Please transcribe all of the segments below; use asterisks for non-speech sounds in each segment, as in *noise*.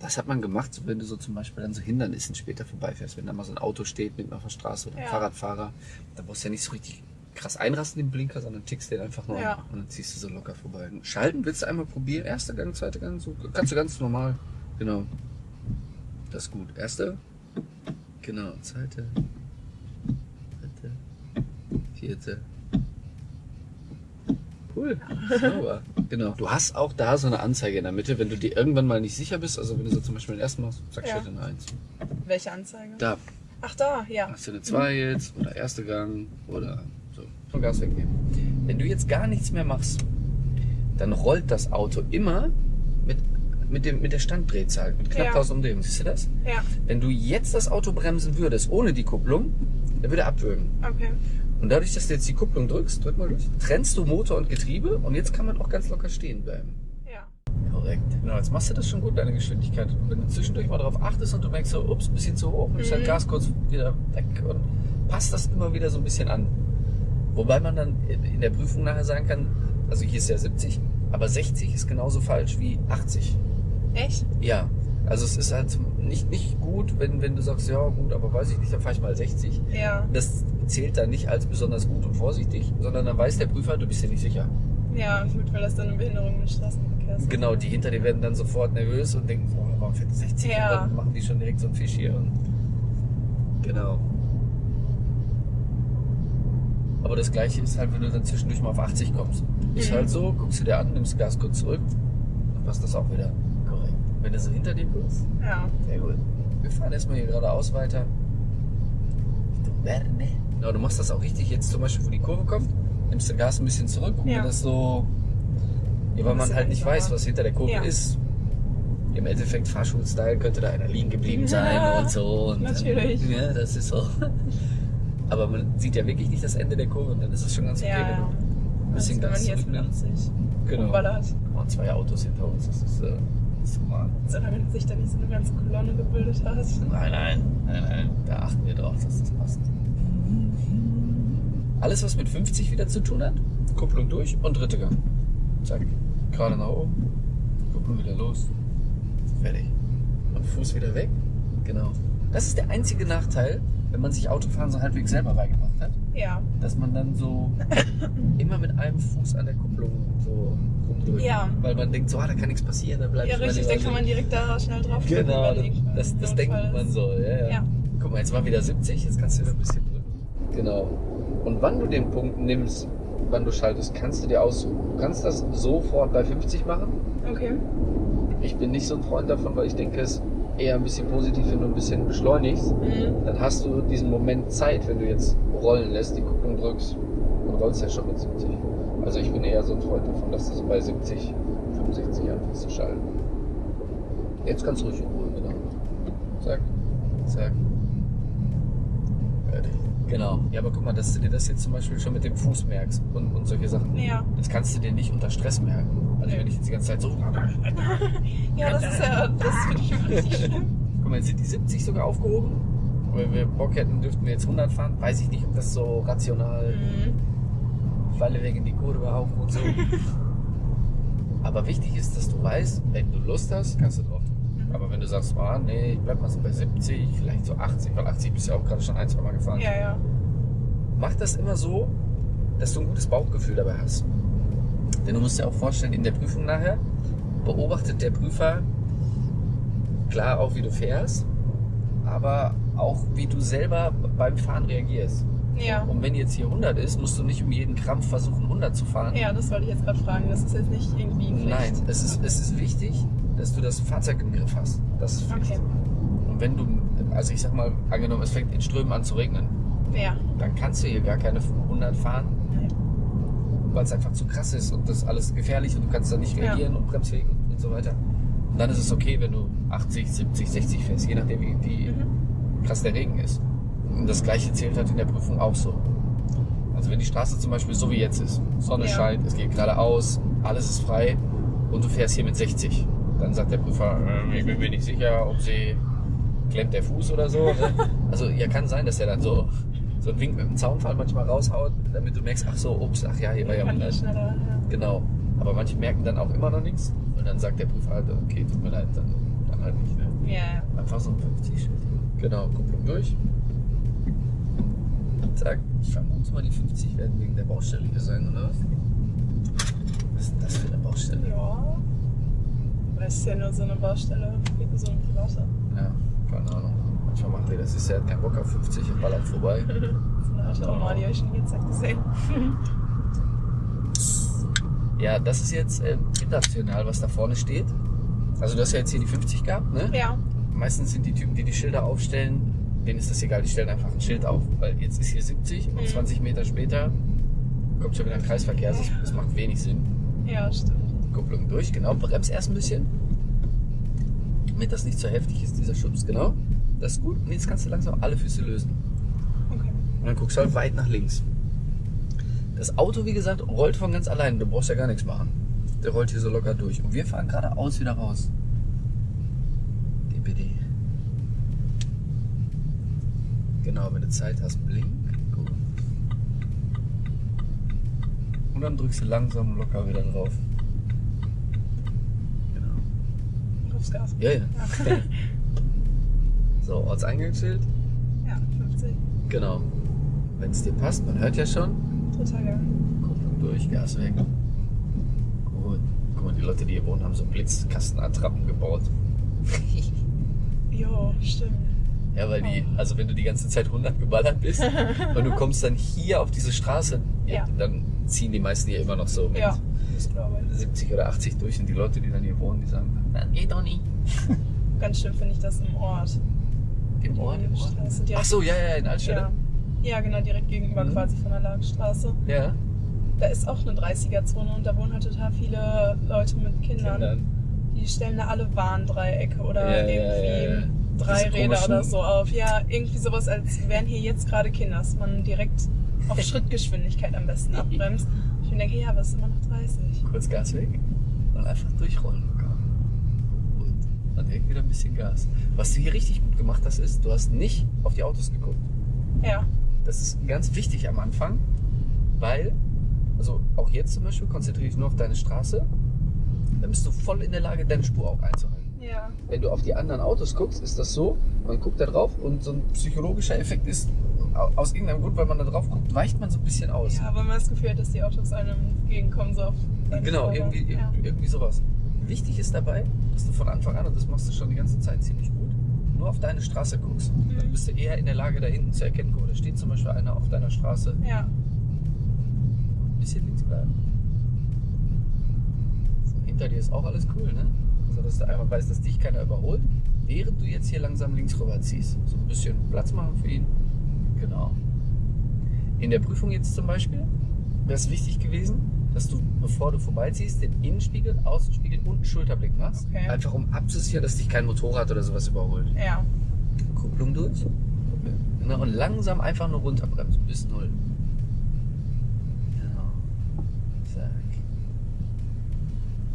Das hat man gemacht, so wenn du so zum Beispiel dann so Hindernissen später vorbeifährst, wenn da mal so ein Auto steht mitten auf der Straße oder ein Ja. Fahrradfahrer, da brauchst du ja nicht so richtig krass einrasten den Blinker, sondern tickst den einfach nur Ja. an und dann ziehst du so locker vorbei. Schalten willst du einmal probieren, erster Gang, zweiter Gang, so kannst du ganz normal. Genau. Das ist gut. Erste. Genau, zweite. Dritte. Vierte. Cool. *laughs* Sauber. Genau. Du hast auch da so eine Anzeige in der Mitte, wenn du dir irgendwann mal nicht sicher bist. Also wenn du so zum Beispiel den ersten machst, sagst du Ja. ja dann eins. Welche Anzeige? Da Ach da, ja. hast du eine 2 jetzt oder erste Gang oder so. Von Gas wegnehmen. Wenn du jetzt gar nichts mehr machst, dann rollt das Auto immer mit, mit, dem, mit der Standdrehzahl, mit knapp Ja. 1000 Umdrehungen. Siehst du das? Ja, Wenn du jetzt das Auto bremsen würdest, ohne die Kupplung, dann würde er abwürgen. okay. Und dadurch, dass du jetzt die Kupplung drückst, drück mal durch, trennst du Motor und Getriebe und jetzt kann man auch ganz locker stehen bleiben. Ja. Korrekt. Genau, jetzt machst du das schon gut, deine Geschwindigkeit. Und wenn du zwischendurch mal darauf achtest und du merkst so, ups, ein bisschen zu hoch, nimmst halt Mhm. Gas kurz wieder weg und passt das immer wieder so ein bisschen an. Wobei man dann in der Prüfung nachher sagen kann, also hier ist ja 70, aber 60 ist genauso falsch wie 80. Echt? Ja, also es ist halt nicht, nicht gut, wenn, wenn du sagst, ja gut, aber weiß ich nicht, dann fahre ich mal 60. Ja. Das zählt dann nicht als besonders gut und vorsichtig, sondern dann weiß der Prüfer, du bist dir nicht sicher. Ja, gut, weil das dann eine Behinderung des Straßenverkehrs ist. Genau, die hinter dir werden dann sofort nervös und denken, so, warum fährt 60? Ja. Und dann machen die schon direkt so einen Fisch hier. Und genau. Aber das gleiche ist halt, wenn du dann zwischendurch mal auf 80 kommst. Ist Mhm. halt so, guckst du dir an, nimmst Gas kurz zurück, dann passt das auch wieder. Wenn du so hinter dir guckst, Ja. sehr gut. Wir fahren erstmal hier geradeaus weiter. Richtung Werne. Genau, du machst das auch richtig jetzt zum Beispiel, wo die Kurve kommt, nimmst den Gas ein bisschen zurück und Ja. das so, ja, weil man halt nicht weiß, was hinter der Kurve Ja. ist. Im Endeffekt Fahrschulstyle könnte da einer liegen geblieben Ja, sein und so. Und natürlich. Dann, ja, das ist so. Aber man sieht ja wirklich nicht das Ende der Kurve und dann ist es schon ganz okay, Ja, wenn du ein bisschen Gas zurücknimmst. 85 Genau. Und zwei Autos hinter uns, das ist, äh, normal. Solange sich da nicht so eine ganze Kolonne gebildet hat. Nein, nein, nein, nein. Da achten wir drauf, dass das passt. Alles, was mit 50 wieder zu tun hat, Kupplung durch und dritte Gang. Zack. Gerade nach oben. Kupplung wieder los. Fertig. Und Fuß wieder weg. Genau. Das ist der einzige Nachteil, wenn man sich Autofahren so halbwegs selber beigebracht Ja. dass man dann so *coughs* immer mit einem Fuß an der Kupplung so rumdrückt. Ja. Weil man denkt, so, ah, da kann nichts passieren, da bleibt Ja, richtig, da kann man direkt da schnell drauf drücken, Genau, das, das, denkt man so. Ja, ja. Ja. Guck mal, jetzt war wieder 70, jetzt kannst du wieder ein bisschen drücken. Genau. Und wann du den Punkt nimmst, wann du schaltest, kannst du dir aussuchen. Du kannst das sofort bei 50 machen. Okay. Ich bin nicht so ein Freund davon, weil ich denke, es eher ein bisschen positiv, wenn du ein bisschen beschleunigst. Mhm. Dann hast du diesen Moment Zeit, wenn du jetzt rollen lässt, die Kupplung drückst und rollst ja schon mit 70. Also ich bin eher so ein Freund davon, dass du so bei 70, 65 anfängst zu schalten. Jetzt kannst du ruhig in Ruhe, genau. Zack, zack. Fertig. Genau. Ja, aber guck mal, dass du dir das jetzt zum Beispiel schon mit dem Fuß merkst und, und solche Sachen. Ja. Das kannst du dir nicht unter Stress merken. Also wenn ich jetzt die ganze Zeit so. *laughs* Ja, das ist ja, das finde ich immer richtig schlimm. Guck mal, jetzt sind die 70 sogar aufgehoben. Wenn wir Bock hätten, dürften wir jetzt 100 fahren. Weiß ich nicht, ob das so rational Mhm. Falle weg in die Kurve hauen und so. *laughs* Aber wichtig ist, dass du weißt, wenn du Lust hast, kannst du drauf drücken. Aber wenn du sagst, ah, nee, ich bleib mal so bei 70, vielleicht so 80, weil 80 bist du ja auch gerade schon ein, zwei Mal gefahren. Ja, ja. Mach das immer so, dass du ein gutes Bauchgefühl dabei hast. Denn du musst dir auch vorstellen, in der Prüfung nachher beobachtet der Prüfer klar auch, wie du fährst, aber auch, wie du selber beim Fahren reagierst. Ja. Und wenn jetzt hier 100 ist, musst du nicht um jeden Krampf versuchen, 100 zu fahren. Ja, das wollte ich jetzt gerade fragen. Das ist jetzt nicht irgendwie Pflicht. Nein, es ist, es ist wichtig, dass du das Fahrzeug im Griff hast. Das ist Pflicht. Okay. Und wenn du, also ich sag mal, angenommen, es fängt in Strömen an zu regnen, Ja. dann kannst du hier gar keine 100 fahren, Nein. Weil es einfach zu krass ist und das ist alles gefährlich und du kannst da nicht Ja. reagieren und bremsfähig und, und so weiter. Und dann ist es okay, wenn du 80, 70, 60 fährst, je nachdem wie, wie Mhm. krass der Regen ist. Und das gleiche zählt halt in der Prüfung auch so. Also wenn die Straße zum Beispiel so wie jetzt ist, Sonne Ja. scheint, es geht geradeaus, alles ist frei und du fährst hier mit 60, dann sagt der Prüfer, äh, ich bin mir nicht sicher, ob sie klemmt der Fuß oder so. Ne? *laughs* Also ja, kann sein, dass er dann so, so einen Wink mit dem Zaunfall manchmal raushaut, damit du merkst, ach so, ups, ach ja, hier war ja Kann 100. ich schneller. Ja. Genau. Aber manche merken dann auch immer noch nichts und dann sagt der Prüfer halt, okay, tut mir leid, dann, dann halt nicht. einfach so ein 50-Schild. Genau, Kupplung durch. Zack. Ich vermute mal, die 50 werden wegen der Baustelle hier sein, oder was? Was ist denn das für eine Baustelle? Ja. Das ist ja nur so eine Baustelle, wie so eine private. Ja, keine Ahnung. Manchmal macht ihr das, ist ja kein Bock auf 50 und ballert vorbei. So eine Autonormal, die habe ich schon jetzt gesehen. Ja, das ist jetzt äh, international, was da vorne steht. Also du hast ja jetzt hier die 50 gehabt, ne? Ja. Meistens sind die Typen, die die Schilder aufstellen, denen ist das egal, die stellen einfach ein Schild auf. Weil jetzt ist hier 70 und Mhm. 20 Meter später kommt schon wieder ein Kreisverkehr. Das, das macht wenig Sinn. Ja, stimmt. Kupplung durch, genau. Bremst erst ein bisschen. Damit das nicht so heftig ist, dieser Schubs, genau. Das ist gut. Und jetzt kannst du langsam alle Füße lösen. Okay. Und dann guckst du halt weit nach links. Das Auto, wie gesagt, rollt von ganz alleine. Du brauchst ja gar nichts machen. Der rollt hier so locker durch. Und wir fahren geradeaus wieder raus. DPD. Genau, wenn du Zeit hast, blink. Gut. Und dann drückst du langsam locker wieder drauf. Genau. Aufs Gas. Ja, ja. Ja. *laughs* So, Ortseingangsschild. ja, 50. Genau. Wenn es dir passt, man hört ja schon. Total geil. Kupplung durch, Gas weg. Gut. Guck mal, die Leute, die hier wohnen, haben so Blitzkastenattrappen gebaut. *laughs* Jo, stimmt. Ja, weil die, also wenn du die ganze Zeit 100 geballert bist *laughs* und du kommst dann hier auf diese Straße, Ja. dann ziehen die meisten hier immer noch so mit Ja, das glaube ich. 70 oder 80 durch und die Leute, die dann hier wohnen, die sagen, na, geht doch nicht. Ganz schlimm finde ich das im Ort. Im Ort, im Ort. Ach so, ja, ja, in Altstelle. Ja. ja, genau, direkt gegenüber Mhm. quasi von der Lagenstraße. Ja. Da ist auch eine 30er-Zone und da wohnen halt total viele Leute mit Kindern. Kindern. Die stellen da alle Warndreiecke oder Ja, irgendwie ja, ja. drei Räder oder so auf. Ja, irgendwie sowas, als wären hier jetzt gerade Kinder, dass man direkt auf *laughs* Schrittgeschwindigkeit am besten abbremst. Ich mir denke, ja, aber es ist immer noch 30. Kurz Gas weg und einfach durchrollen. Dann direkt wieder ein bisschen Gas. Was du hier richtig gut gemacht hast, ist, du hast nicht auf die Autos geguckt. Ja, Das ist ganz wichtig am Anfang, weil, also auch jetzt zum Beispiel, konzentriere dich nur auf deine Straße, dann bist du voll in der Lage, deine Spur auch einzuhalten. ja, Wenn du auf die anderen Autos guckst, ist das so, man guckt da drauf und so ein psychologischer Effekt ist, au- aus irgendeinem Grund, weil man da drauf guckt, weicht man so ein bisschen aus. ja, weil man das Gefühl hat, dass die Autos einem entgegenkommen, so auf Genau, Spur. irgendwie, Ja. irgendwie sowas. Wichtig ist dabei, dass du von Anfang an, und das machst du schon die ganze Zeit ziemlich gut, nur auf deine Straße guckst. Dann Mhm. bist du eher in der Lage, da hinten zu erkennen, guck mal, da steht zum Beispiel einer auf deiner Straße. Ja, Ein bisschen links bleiben. Hinter dir ist auch alles cool, ne? Also, dass du einmal weißt, dass dich keiner überholt, während du jetzt hier langsam links rüber ziehst. So ein bisschen Platz machen für ihn. Genau. In der Prüfung jetzt zum Beispiel wäre es wichtig gewesen, dass du, bevor du vorbeiziehst, den Innenspiegel, Außenspiegel und Schulterblick machst. Okay. Einfach um abzusichern, dass dich kein Motorrad oder sowas überholt. ja. Kupplung durch. Ne, und langsam einfach nur runterbremsen bis null. Genau. Zack.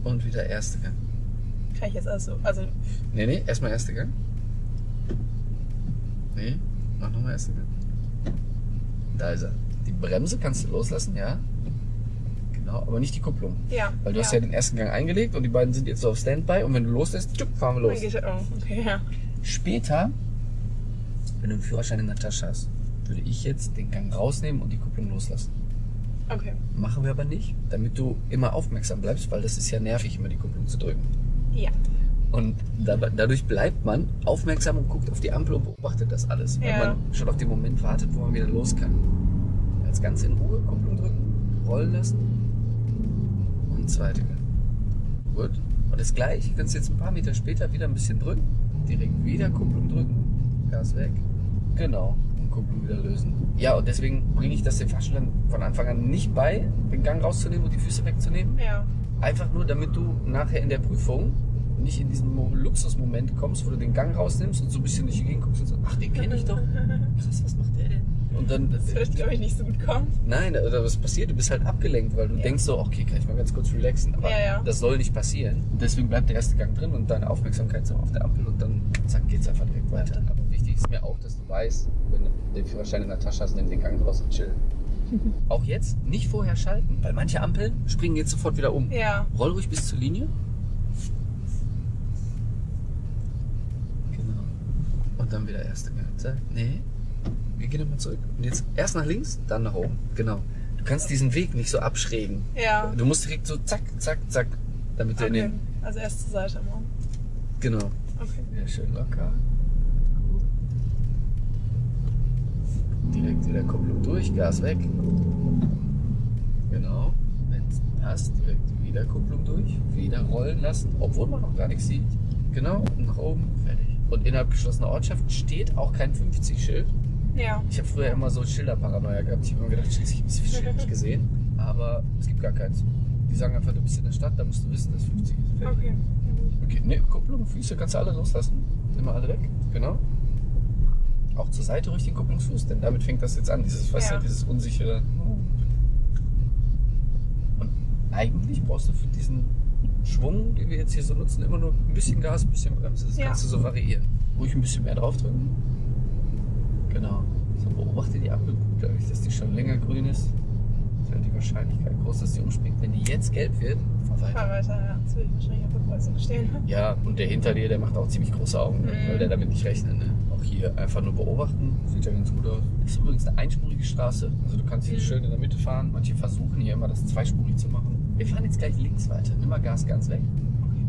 Und wieder erste Gang. Kann ich jetzt also, also Nee, nee, erstmal erste Gang. Nee, mach nochmal erste Gang. Da ist er. Die Bremse kannst du loslassen, ja. Aber nicht die Kupplung. ja. Weil du hast ja den ersten Gang eingelegt und die beiden sind jetzt so auf Standby und wenn du loslässt, tschupp, fahren wir los. oh, okay, ja. Später, wenn du einen Führerschein in der Tasche hast, würde ich jetzt den Gang rausnehmen und die Kupplung loslassen. Okay. Machen wir aber nicht, damit du immer aufmerksam bleibst, weil das ist ja nervig, immer die Kupplung zu drücken. Ja. Und da, dadurch bleibt man aufmerksam und guckt auf die Ampel und beobachtet das alles, weil Ja. man schon auf den Moment wartet, wo man wieder los kann. Jetzt ganz in Ruhe, Kupplung drücken, rollen lassen Gang. Gut. Und das gleiche kannst du jetzt ein paar Meter später wieder ein bisschen drücken, direkt wieder Kupplung drücken, Gas weg. Genau. Und Kupplung wieder lösen. Ja, und deswegen bringe ich das den Fahrschülern von Anfang an nicht bei, den Gang rauszunehmen und die Füße wegzunehmen. Ja. Einfach nur, damit du nachher in der Prüfung nicht in diesen Mo- Luxusmoment kommst, wo du den Gang rausnimmst und so ein bisschen durch die Gegend guckst und sagst, ach, den kenne ich doch. *laughs* Krass, was macht der denn? Und dann, Das wird, glaube ich, nicht so gut kommen. nein, oder was passiert? Du bist halt abgelenkt, weil du Ja. denkst so, okay, kann ich mal ganz kurz relaxen. Aber Ja, ja. das soll nicht passieren. Und deswegen bleibt der erste Gang drin und deine Aufmerksamkeit so auf der Ampel und dann zack, geht's einfach direkt weiter. Weiter. Aber wichtig ist mir auch, dass du weißt, wenn du den Führerschein in der Tasche hast, nimm den Gang raus und chill. *laughs* Auch jetzt nicht vorher schalten, weil manche Ampeln springen jetzt sofort wieder um. Ja. Roll ruhig bis zur Linie. Genau. dann wieder erste Gang. Nee. Wir gehen nochmal zurück. Und jetzt erst nach links, dann nach oben. Genau. Du kannst diesen Weg nicht so abschrägen. Ja. Du musst direkt so zack, zack, zack, damit du in Okay. den. Also erst zur Seite immer. Genau. Okay. Ja, schön locker. Direkt wieder Kupplung durch, Gas weg. Genau. Wenn es passt, direkt wieder Kupplung durch, wieder rollen lassen, obwohl man noch gar nichts sieht. Genau, und nach oben, fertig. Und innerhalb geschlossener Ortschaft steht auch kein 50-Schild. Ja. Ich habe früher immer so Schilderparanoia gehabt. Ich habe immer gedacht, scheiße, ich habe das Schild nicht gesehen. Aber es gibt gar keins. Die sagen einfach, du bist in der Stadt, da musst du wissen, dass 50 ist. Fertig. Okay. Ja. Okay, ne, Kupplung, Füße kannst du alle loslassen. Immer alle weg, genau. Auch zur Seite ruhig den Kupplungsfuß, denn damit fängt das jetzt an, dieses, weißt Ja. du, dieses unsichere. Und eigentlich brauchst du für diesen Schwung, den wir jetzt hier so nutzen, immer nur ein bisschen Gas, ein bisschen Bremse. Das Ja. kannst du so variieren. Ruhig ein bisschen mehr draufdrücken. Beobachte die Ampel gut, dadurch, dass die schon länger grün ist. Ist halt die Wahrscheinlichkeit groß, dass die umspringt. Wenn die jetzt gelb wird, fahr weiter. Fahr weiter, ja. Jetzt will ich wahrscheinlich auf der Kreuzung stehen. *laughs* Ja, und der hinter dir, der macht auch ziemlich große Augen, ne? Mhm. weil der damit nicht rechnet. Ne? Auch hier einfach nur beobachten, sieht ja ganz gut aus. Das ist übrigens eine einspurige Straße. Also du kannst hier Mhm. schön in der Mitte fahren. Manche versuchen hier immer das zweispurig zu machen. Wir fahren jetzt gleich links weiter. Nimm mal Gas ganz weg.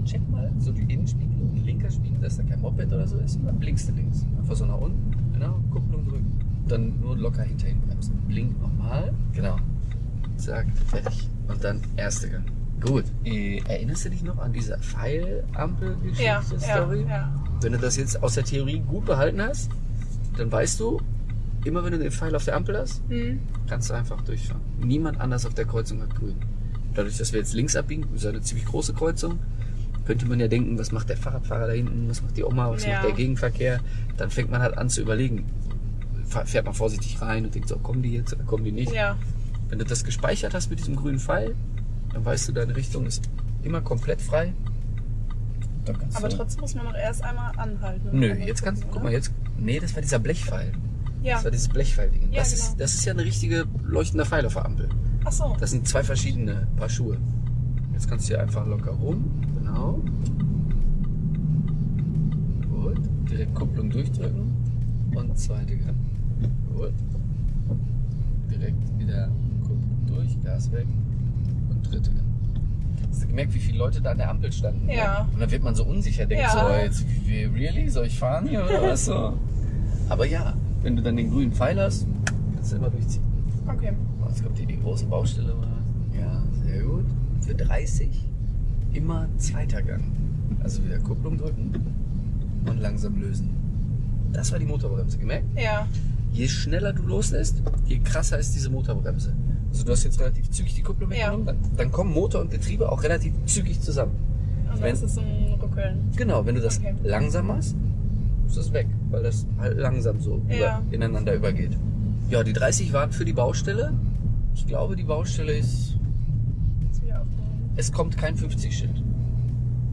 Check mal so die Innenspiegel, ein linker Spiegel, dass da kein Moped oder so ist. Und dann blinkst du links. Einfach so nach unten. Genau, Kupplung drücken. Dann nur locker hinterhin bremsen. Blink nochmal. Genau. Zack, fertig. Und dann erste Gang. Gut. Äh, erinnerst du dich noch an diese Pfeilampel-Geschichte, Ja, ja, Story? ja. Wenn du das jetzt aus der Theorie gut behalten hast, dann weißt du, immer wenn du den Pfeil auf der Ampel hast, Hm. kannst du einfach durchfahren. Niemand anders auf der Kreuzung hat grün. Dadurch, dass wir jetzt links abbiegen, ist ja eine ziemlich große Kreuzung, könnte man ja denken, was macht der Fahrradfahrer da hinten, was macht die Oma, was Ja. macht der Gegenverkehr. Dann fängt man halt an zu überlegen. Fährt man vorsichtig rein und denkt so, kommen die jetzt oder kommen die nicht? Ja. Wenn du das gespeichert hast mit diesem grünen Pfeil, dann weißt du, deine Richtung ist immer komplett frei. Aber du trotzdem muss man noch erst einmal anhalten. Nö, jetzt kannst du, guck mal, jetzt, nee, das war dieser Blechpfeil. Ja. Das war dieses Blechpfeil-Ding. Ja, das, genau. ist, das ist ja eine richtige leuchtende Pfeil auf der Ampel. Ach so. Das sind zwei verschiedene Paar Schuhe. Jetzt kannst du hier einfach locker rum. Genau. Gut. Direkt Kupplung durchdrücken. Und zweite Gang. Gut. Direkt wieder Kupplung durch, Gas weg. Und dritte Gang. Hast du gemerkt, wie viele Leute da an der Ampel standen? ne? Ja. Und dann wird man so unsicher, denkt Ja. so, jetzt, wie, really? Soll ich fahren hier oder was so? Aber ja, wenn du dann den grünen Pfeil hast, kannst du immer durchziehen. Okay. Oh, Jetzt kommt hier die große Baustelle. Ja, sehr gut. Für 30 immer zweiter Gang. Also wieder Kupplung drücken und langsam lösen. Das war die Motorbremse, gemerkt? Ja. Je schneller du loslässt, je krasser ist diese Motorbremse. Also du hast jetzt relativ zügig die Kupplung Ja. weggenommen, dann, dann kommen Motor und Getriebe auch relativ zügig zusammen. Und Wenn- dann ist ein Ruckeln. Genau, wenn du das Okay. langsam machst, ist das weg, weil das halt langsam so Ja. über, ineinander übergeht. Ja, die 30 waren für die Baustelle. Ich glaube, die Baustelle ist, es kommt kein 50-Schild.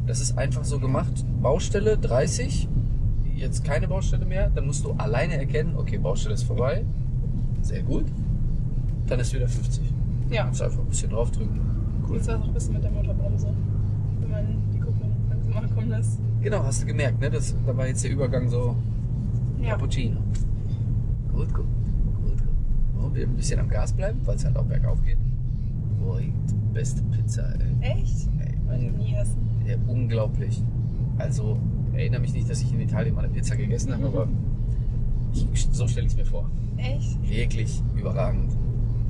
Das ist einfach so gemacht. Baustelle 30, jetzt keine Baustelle mehr, dann musst du alleine erkennen, okay, Baustelle ist vorbei. Sehr gut. Dann ist wieder 50. Ja. Du einfach ein bisschen draufdrücken. Cool. Jetzt war es auch ein bisschen mit der Motorbremse. Wenn man die Kupplung langsam ankommen lässt. Genau, hast du gemerkt, ne? Das, da war jetzt der Übergang so Ja. Cappuccino. Gut, gut. Gut, gut. Und wir ein bisschen am Gas bleiben, weil es halt auch bergauf geht. Boah, die beste Pizza, ey. Echt? ey ich nie essen. ja, unglaublich. Also, erinnere mich nicht, dass ich in Italien mal eine Pizza gegessen habe, aber ich, so stelle ich es mir vor. Echt? Wirklich überragend.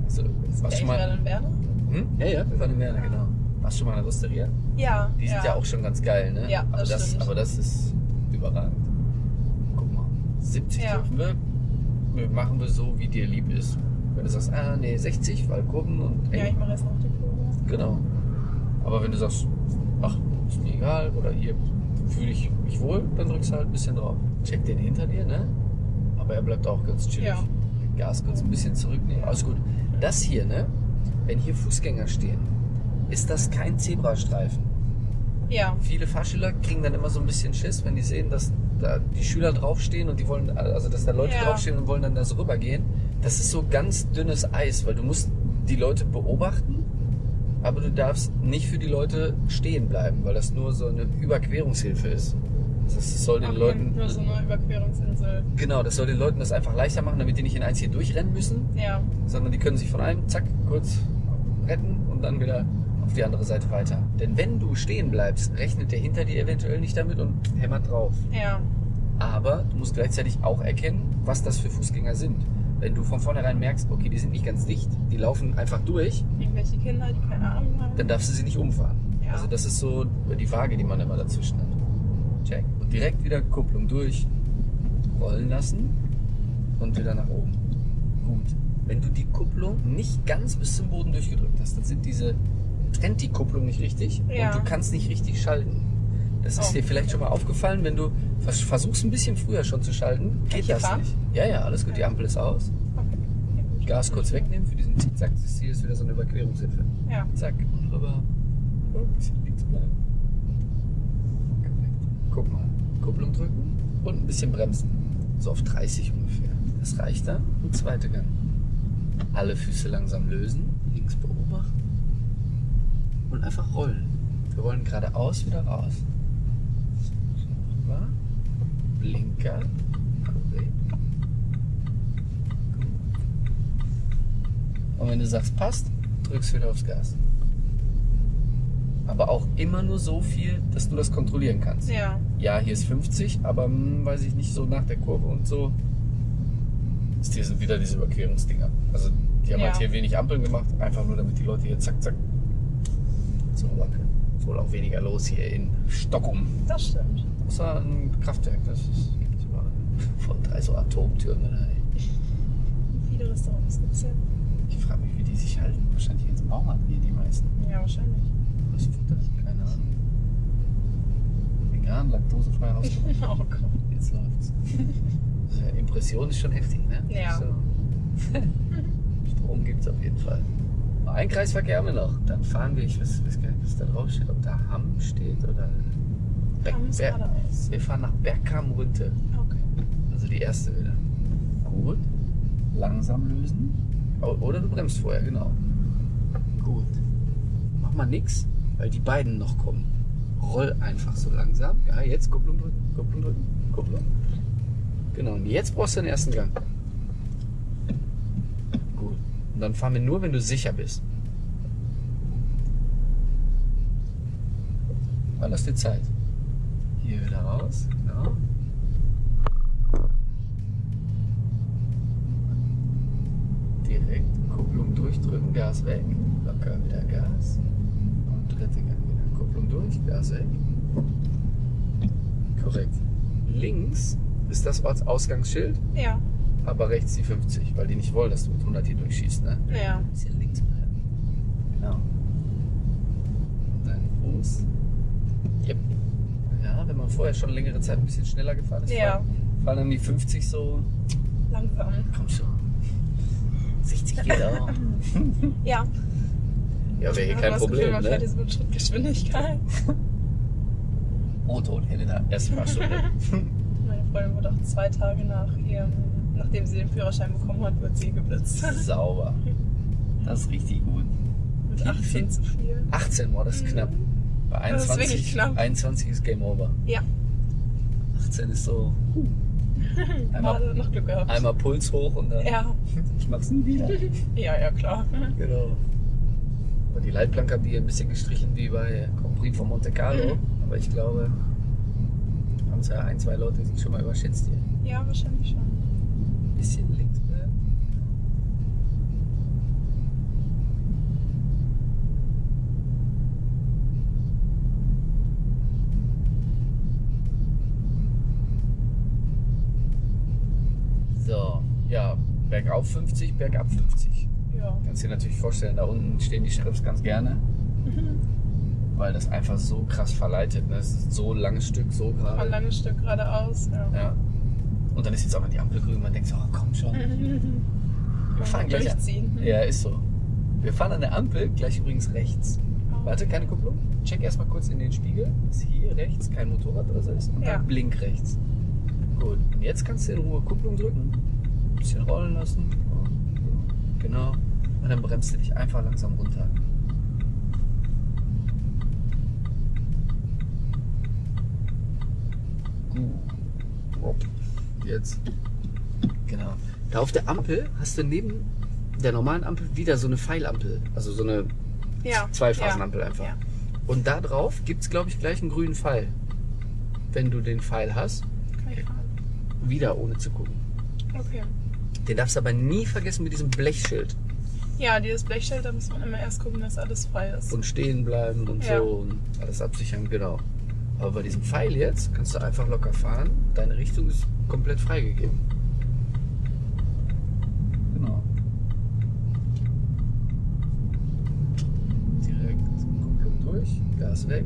Also, warst Echt schon mal. in Werner? Hm? Ja, ja, wir waren in Werner, genau. Warst du schon mal in der Osteria? Ja. Die sind ja. auch schon ganz geil, ne? Ja, aber das das, stimmt. aber das ist überragend. Guck mal, 70 Ja. dürfen wir. wir. Machen wir so, wie dir lieb ist. Wenn du sagst, ah nee, 60, weil Kurven und Ja, eng. ich mache jetzt noch die Kurve. Genau. Aber wenn du sagst, ach, ist mir egal, oder hier fühle ich mich wohl, dann drückst du halt ein bisschen drauf. Check den hinter dir, ne? Aber er bleibt auch ganz chillig. Ja. Gas kurz ein bisschen zurücknehmen. Alles gut. Das hier, ne? Wenn hier Fußgänger stehen, ist das kein Zebrastreifen. Ja. Viele Fahrschüler kriegen dann immer so ein bisschen Schiss, wenn die sehen, dass da die Schüler draufstehen und die wollen, also dass da Leute Ja. draufstehen und wollen dann da so rübergehen. Das ist so ganz dünnes Eis, weil du musst die Leute beobachten, aber du darfst nicht für die Leute stehen bleiben, weil das nur so eine Überquerungshilfe ist. Das soll den Okay, Leuten. Nur so eine Überquerungsinsel. Genau, das soll den Leuten das einfach leichter machen, damit die nicht in eins hier durchrennen müssen, Ja. sondern die können sich von einem zack kurz retten und dann wieder auf die andere Seite weiter. Denn wenn du stehen bleibst, rechnet der hinter dir eventuell nicht damit und hämmert drauf. Ja. Aber du musst gleichzeitig auch erkennen, was das für Fußgänger sind. Wenn du von vornherein merkst, okay, die sind nicht ganz dicht, die laufen einfach durch, Irgendwelche Kinder, die keine Ahnung haben. dann darfst du sie nicht umfahren. Ja. Also das ist so die Waage, die man immer dazwischen hat. Check. Und direkt wieder Kupplung durch, rollen lassen und wieder nach oben. Gut. Wenn du die Kupplung nicht ganz bis zum Boden durchgedrückt hast, dann sind diese, trennt die Kupplung nicht richtig Ja. und du kannst nicht richtig schalten. Das ist Oh. dir vielleicht schon mal aufgefallen, wenn du vers- versuchst ein bisschen früher schon zu schalten, geht das fahren? nicht. Ja, ja, alles gut, die Ampel ist aus. Okay. Gas kurz wegnehmen für diesen Zickzack, das hier ist wieder so eine Überquerungshilfe. Ja. Zack, und rüber. Ein bisschen links bleiben. Guck mal. Kupplung drücken und ein bisschen bremsen. So auf 30 ungefähr. Das reicht dann. Und zweite Gang. Alle Füße langsam lösen. Links beobachten. Und einfach rollen. Wir rollen geradeaus wieder raus. Rüber. Blinker. Und wenn du sagst, passt, drückst wieder aufs Gas. Aber auch immer nur so viel, dass du das kontrollieren kannst. Ja. Ja, hier ist 50, aber hm, weiß ich nicht, so nach der Kurve und so. Ist hier sind wieder diese Überquerungsdinger. Also die haben Ja. halt hier wenig Ampeln gemacht, einfach nur damit die Leute hier zack, zack so. Ist wohl auch weniger los hier in Stockholm. Das stimmt. Außer ein Kraftwerk, das ist, gibt's überall. *laughs* Von drei so Atomtürmen. Ey. Viele Restaurants gibt es ja. Ich frage mich, wie die sich halten. Wahrscheinlich ins Baumarkt hier die meisten. Ja, wahrscheinlich. Was Futter? Keine Ahnung. Vegan, laktosefrei rausgekommen. *laughs* Oh Gott. Jetzt läuft's. *laughs* Also, Impression ist schon heftig, ne? Ja. So. Strom gibt's auf jeden Fall. Ein Kreisverkehr haben wir noch. Dann fahren wir, ich weiß, weiß gar nicht, was da drauf steht, ob da Hamm steht oder. Berg- geradeaus. wir fahren nach Bergkamrunte. Okay. Also die erste wieder. Gut. Langsam lösen. O- Oder du bremst vorher, genau. Gut. Mach mal nix, weil die beiden noch kommen. Roll einfach so langsam. Ja, jetzt Kupplung drücken, Kupplung drücken, Kupplung. Genau, und jetzt brauchst du den ersten Gang. Gut. Und dann fahren wir nur, wenn du sicher bist. Mal lass dir Zeit. Hier wieder raus, genau. Direkt Kupplung durchdrücken, Gas weg. Locker wieder Gas. Und dritte Gang wieder. Kupplung durch, Gas weg. Korrekt. Links ist das Ortsausgangsschild, Ja. aber rechts die 50, weil die nicht wollen, dass du mit 100 hier durchschießt. Ne? Ja. Bisschen links bleiben. Genau. Und deinen Fuß. Yep. Ja, wenn man vorher schon längere Zeit ein bisschen schneller gefahren ist, Ja. fallen- fallen dann die 50 so, Langsam. komm schon. 60 *laughs* geht auch. Ja. Ja, wäre hier kein das Gefühl, Problem, man fährt ne? jetzt mit Schrittgeschwindigkeit. *laughs* Motor und Helena, erste Fahrstunde. *laughs* Meine Freundin wurde auch zwei Tage nach ihrem, nachdem sie den Führerschein bekommen hat, wird sie geblitzt. Sauber. Das ist richtig gut. Mit Viel, 18 viel. zu viel. 18 war das ist knapp. Bei Mhm. Das ist 21, wirklich knapp. 21 ist Game Over. Ja. 18 ist so *laughs* einmal, Gerade noch Glück gehabt. einmal Puls hoch und dann Ja. *laughs* ich mach's nie wieder. *laughs* Ja, ja, klar. Genau. Aber die Leitplanke haben die ein bisschen gestrichen wie bei Grand Prix von Monte Carlo. Mhm. Aber ich glaube, haben es ja ein, zwei Leute sich schon mal überschätzt hier. Ja, wahrscheinlich schon. Ein bisschen links bleiben. So, ja, bergauf 50, bergab 50. Ja. Kannst dir natürlich vorstellen, da unten stehen die Sheriffs ganz gerne, *laughs* weil das einfach so krass verleitet. Ne? Es ist so ein langes Stück, so Ein gerade. langes Stück geradeaus. Ja. Ja. Und dann ist jetzt auch noch die Ampel grün. Man denkt so, oh, komm schon. *laughs* Wir fahren gleich an. durchziehen. Ja, ist so. Wir fahren an der Ampel, gleich übrigens rechts. Warte, keine Kupplung. Check erstmal kurz in den Spiegel, dass hier rechts kein Motorrad oder so ist. Und Ja. dann blink rechts. Gut. Und jetzt kannst du in Ruhe Kupplung drücken. Bisschen rollen lassen. Genau. Und dann bremst du dich einfach langsam runter. Jetzt. Genau. Da auf der Ampel hast du neben der normalen Ampel wieder so eine Pfeilampel. Also so eine Ja. Zweiphasenampel ja. einfach. Ja. Und da drauf gibt es, glaube ich, gleich einen grünen Pfeil. Wenn du den Pfeil hast, wieder ohne zu gucken. Okay. Den darfst du aber nie vergessen mit diesem Blechschild. Ja, dieses Blechschild, da muss man immer erst gucken, dass alles frei ist. Und stehen bleiben und Ja. so und alles absichern, genau. Aber bei diesem Pfeil jetzt kannst du einfach locker fahren. Deine Richtung ist komplett freigegeben. Genau. Direkt Kupplung durch, Gas weg.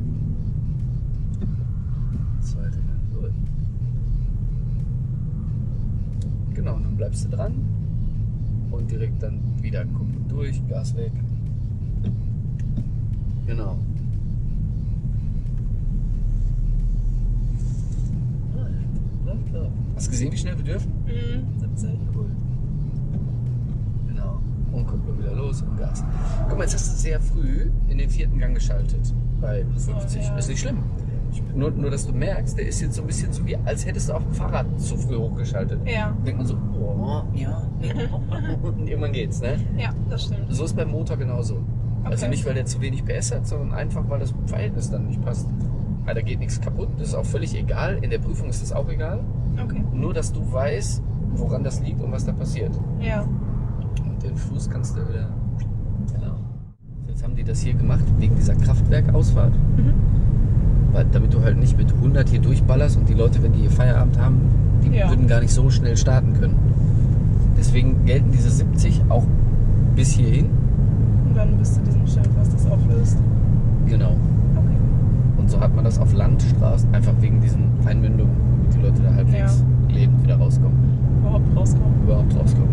Zweite Gang durch. Genau, und dann bleibst du dran. Und direkt dann wieder Kupplung durch, Gas weg. Genau. Hast du gesehen, wie schnell wir dürfen? Mhm, 70. Cool. Genau. Und Kupplung wieder los und Gas. Guck mal, jetzt hast du sehr früh in den vierten Gang geschaltet. Bei So, 50. ja. Ist nicht schlimm. Nur, nur, dass du merkst, der ist jetzt so ein bisschen so wie, als hättest du auf dem Fahrrad zu früh hochgeschaltet. Ja, Denkt man so, oh, ja, *laughs* und irgendwann geht's, ne? ja, das stimmt. So ist beim Motor genauso. Also Okay. nicht, weil der zu wenig PS hat, sondern einfach, weil das Verhältnis dann nicht passt. Weil da geht nichts kaputt, das ist auch völlig egal. In der Prüfung ist das auch egal. Okay. Nur, dass du weißt, woran das liegt und was da passiert. Ja. Und den Fuß kannst du wieder. Genau. Jetzt haben die das hier gemacht wegen dieser Kraftwerkausfahrt. Mhm. Weil, damit du halt nicht mit 100 hier durchballerst und die Leute, wenn die hier Feierabend haben, die Ja. würden gar nicht so schnell starten können. Deswegen gelten diese 70 auch bis hierhin. Und dann bist du diesem Schild, was das auflöst. Genau. Okay. Und so hat man das auf Landstraßen, einfach wegen diesen Einmündungen, damit die Leute da halbwegs lebend wieder rauskommen. Überhaupt rauskommen. Überhaupt rauskommen.